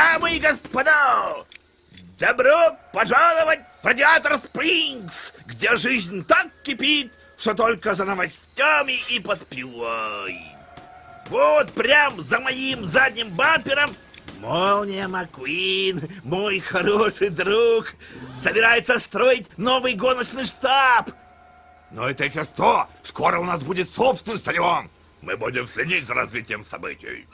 Дамы и господа, добро пожаловать в Радиатор Спрингс, где жизнь так кипит, что только за новостями и подпевай. Вот прям за моим задним бампером Молния Маккуин, мой хороший друг, собирается строить новый гоночный штаб. Но это еще что? Скоро у нас будет собственный стадион. Мы будем следить за развитием событий.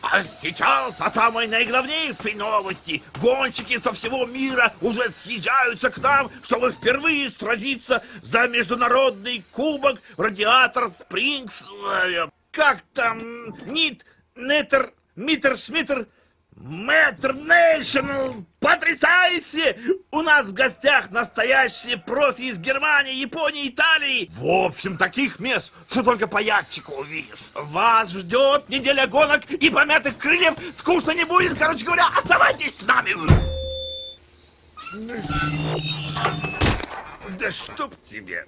А сейчас о самой наиглавнейшей новости. Гонщики со всего мира уже съезжаются к нам, чтобы впервые сразиться за международный кубок Радиатор Спрингс. Как там? Нит, Нетер, Митер, Шмитер, Мэтр Нейшнл, потрясающе! У нас в гостях настоящие профи из Германии, Японии, Италии. В общем, таких мест, что только по ящику увидишь. Вас ждет неделя гонок и помятых крыльев. Скучно не будет, короче говоря, оставайтесь с нами. Да чтоб тебе.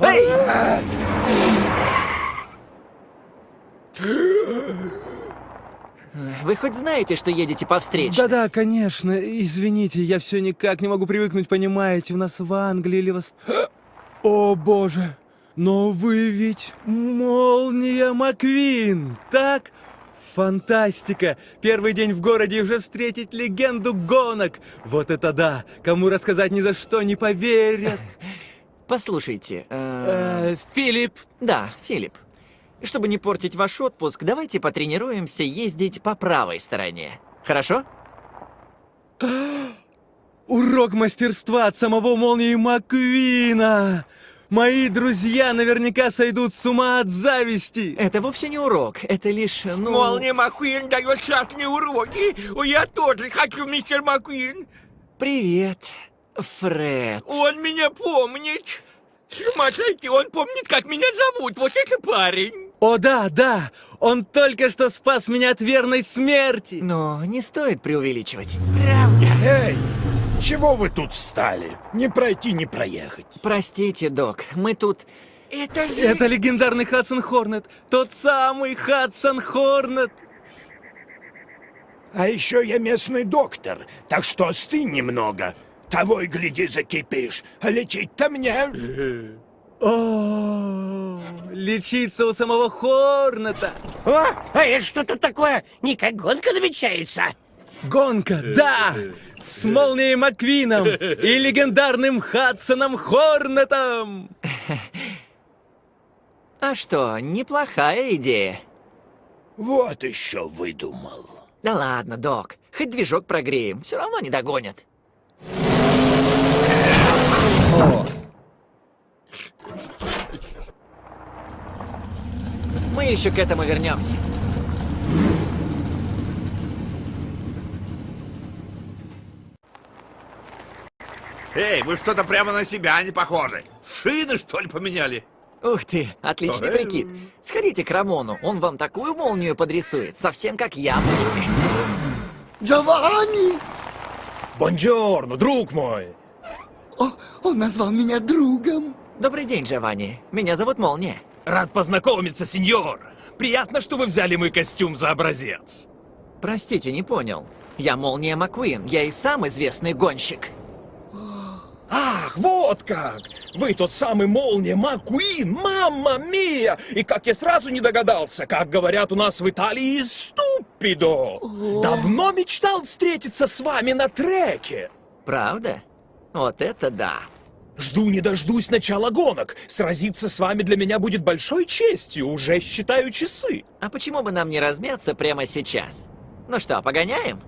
Эй! Вы хоть знаете, что едете по встрече? Да-да, конечно. Извините, я все никак не могу привыкнуть, понимаете, у нас в Англии или в... О, боже! Но вы ведь Молния Маквин, так? Фантастика! Первый день в городе и уже встретить легенду гонок! Вот это да! Кому рассказать ни за что не поверят! Послушайте, э... Э, Филипп, Да, Филипп. Чтобы не портить ваш отпуск, давайте потренируемся ездить по правой стороне. Хорошо? урок мастерства от самого Молнии Маквина! Мои друзья наверняка сойдут с ума от зависти! Это вовсе не урок, это лишь, ну... Молния Маккуин дает частные уроки. Я тоже хочу, мистер Маккуин. Привет, Фред. Он меня помнит. Смотрите, он помнит, как меня зовут. Вот это парень. О да, да! Он только что спас меня от верной смерти! Но не стоит преувеличивать. Эй, чего вы тут встали? Не пройти, не проехать. Простите, док, мы тут... Это. Это легендарный Хадсон Хорнет! Тот самый Хадсон Хорнет! А еще я местный доктор, так что остынь немного. Того и гляди закипишь, а лечить-то мне. О, лечиться у самого Хорнета! О, а это что тут такое? Не как гонка намечается? Гонка, да! С Молнией Маквином и легендарным Хадсоном Хорнетом! А что, неплохая идея. Вот еще выдумал. Да ладно, док, хоть движок прогреем, все равно не догонят. Мы еще к этому вернемся. Эй, вы что-то прямо на себя не похожи. Шины, что ли, поменяли? Ух ты, отличный Ой. прикид. Сходите к Рамону, он вам такую молнию подрисует, совсем как я, будете. Джованни! Бонджорно, друг мой! О, он назвал меня другом. Добрый день, Джованни. Меня зовут Молния. Рад познакомиться, сеньор! Приятно, что вы взяли мой костюм за образец. Простите, не понял. Я Молния Маккуин, я и сам известный гонщик. Ах, вот как! Вы тот самый Молния Маккуин, мамма мия! И как я сразу не догадался, как говорят у нас в Италии, ступидо! Давно мечтал встретиться с вами на треке. Правда? Вот это да. Жду не дождусь начала гонок. Сразиться с вами для меня будет большой честью, уже считаю часы. А почему бы нам не размяться прямо сейчас? Ну что, погоняем?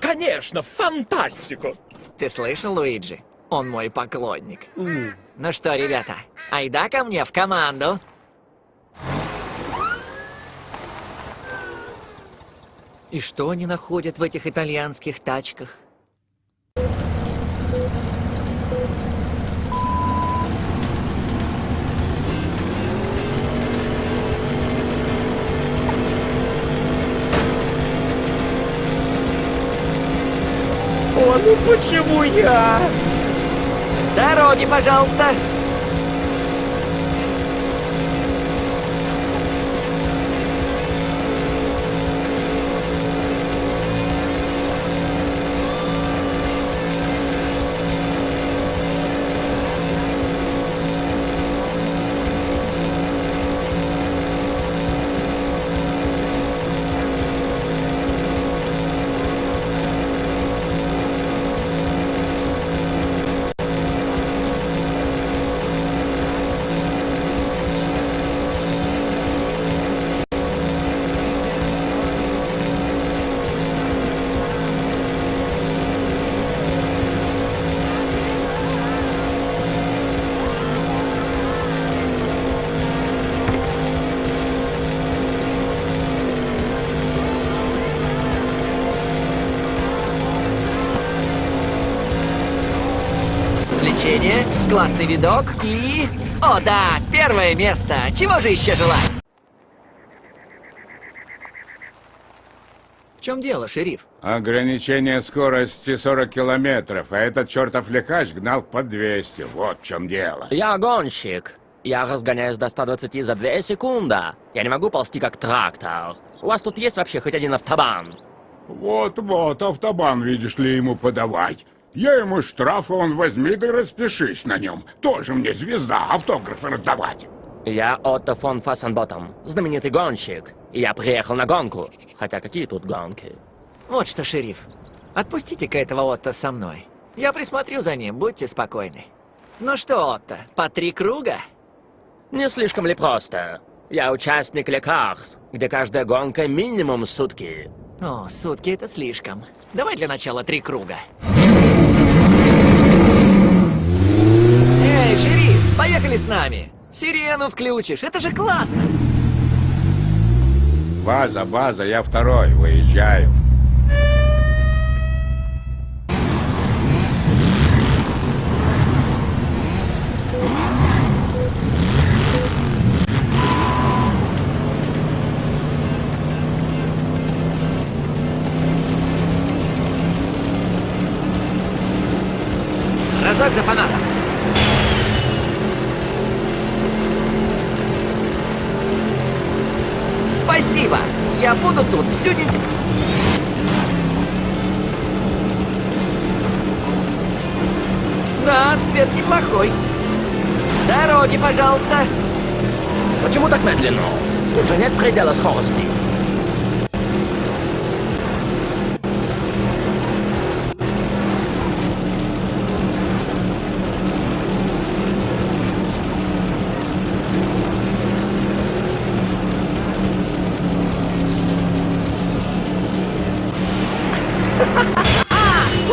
Конечно, фантастику! Ты слышал, Луиджи? Он мой поклонник. Ну что, ребята, айда ко мне в команду. И что они находят в этих итальянских тачках? Ну почему я? С дороги, пожалуйста! Развлечение, классный видок и... О да, первое место! Чего же еще желать? В чем дело, шериф? Ограничение скорости 40 километров, а этот чертов лихач гнал по 200. Вот в чем дело. Я гонщик. Я разгоняюсь до 120 за 2 секунды. Я не могу ползти как трактор. У вас тут есть вообще хоть один автобан? Вот-вот, автобан, видишь ли, ему подавай. Я ему штраф, а он возьми да распишись на нем. Тоже мне звезда, автографы раздавать. Я Отто фон Фассенботтом, знаменитый гонщик. Я приехал на гонку. Хотя какие тут гонки? Вот что, шериф. Отпустите-ка этого Отто со мной. Я присмотрю за ним, будьте спокойны. Ну что, Отто, по три круга? Не слишком ли просто? Я участник Лекарс, где каждая гонка минимум сутки. О, сутки это слишком. Давай для начала три круга. Эй, шериф, поехали с нами. Сирену включишь, это же классно. База, база, я второй, выезжаю. Разок за фанатом. Спасибо. Я буду тут всю неделю. Да, цвет неплохой. Дороги, пожалуйста. Почему так медленно? Тут же нет предела скорости.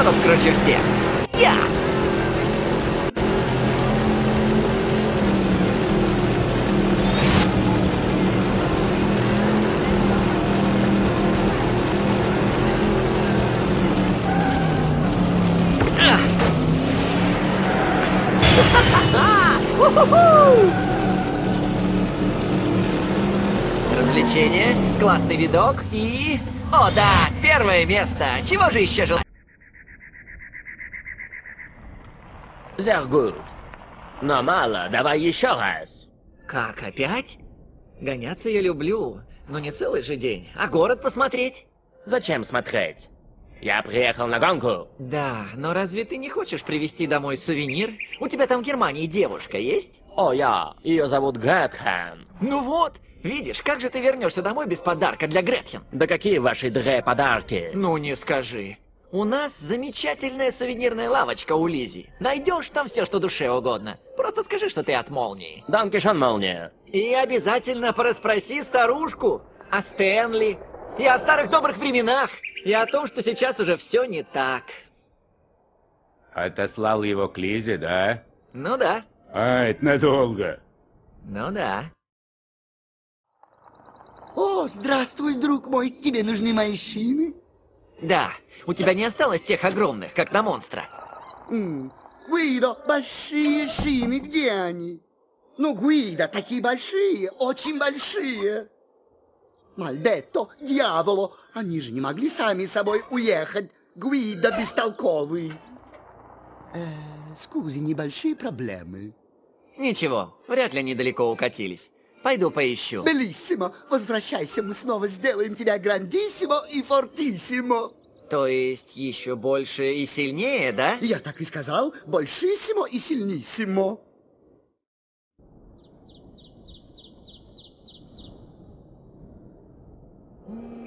Кто тут круче всех? Я! Развлечение, классный видок и... О да, первое место! Чего же еще желать? Gut. Но мало, давай еще раз. Как, опять? Гоняться я люблю, но не целый же день, а город посмотреть. Зачем смотреть? Я приехал на гонку. Да, но разве ты не хочешь привезти домой сувенир? У тебя там в Германии девушка есть? О, я. Ее зовут Гретхен. Ну вот, видишь, как же ты вернешься домой без подарка для Гретхен? Да какие ваши дре подарки? Ну не скажи. У нас замечательная сувенирная лавочка у Лизи. Найдешь там все, что душе угодно. Просто скажи, что ты от молнии. Данкишон, молния. И обязательно порасспроси старушку о Стэнли и о старых добрых временах, и о том, что сейчас уже все не так. Отослал его к Лизе, да? Ну да, А, это надолго. ну да. О, здравствуй, друг мой. Тебе нужны мои шины? Да, у тебя не осталось тех огромных, как на монстра. Гуидо, большие шины, где они? Ну, Гуида, такие большие, очень большие. Мальдетто, дьяволо, они же не могли сами собой уехать. Гуида бестолковый. Э, скузи, небольшие проблемы. Ничего, вряд ли они далеко укатились. Пойду поищу. Белиссимо, возвращайся, мы снова сделаем тебя грандиссимо и фортиссимо. То есть еще больше и сильнее, да? Я так и сказал, большиссимо и сильниссимо. Извини,